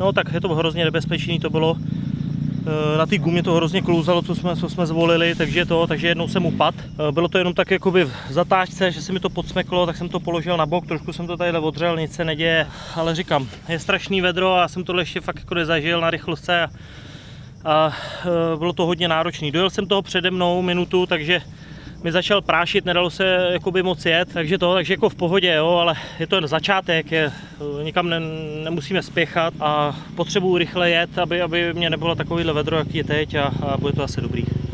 no tak je to hrozně nebezpečný, to bylo Eh, na té gumě to hrozně klouzalo, co jsme, co jsme zvolili, takže to, takže jednou jsem upadl. Eh, Bylo to jenom tak jakoby v zatáčce, že se mi to podsmeklo, tak jsem to položil na bok, trošku jsem to tady odřel, nic se neděje, ale říkám, je strašný vedro a jsem tohle ještě fakt jako nezažil na rychlostce a, a eh, bylo to hodně náročný. Dojel jsem toho přede mnou minutu, takže mi začal prášit, nedalo se jakoby moc jet, takže to, takže jako v pohodě, jo, ale je to jen začátek, je, nikam ne, nemusíme spěchat a potřebuji rychle jet, aby, aby mě nebylo takovýhle vedro, jaký je teď a, a bude to asi dobrý.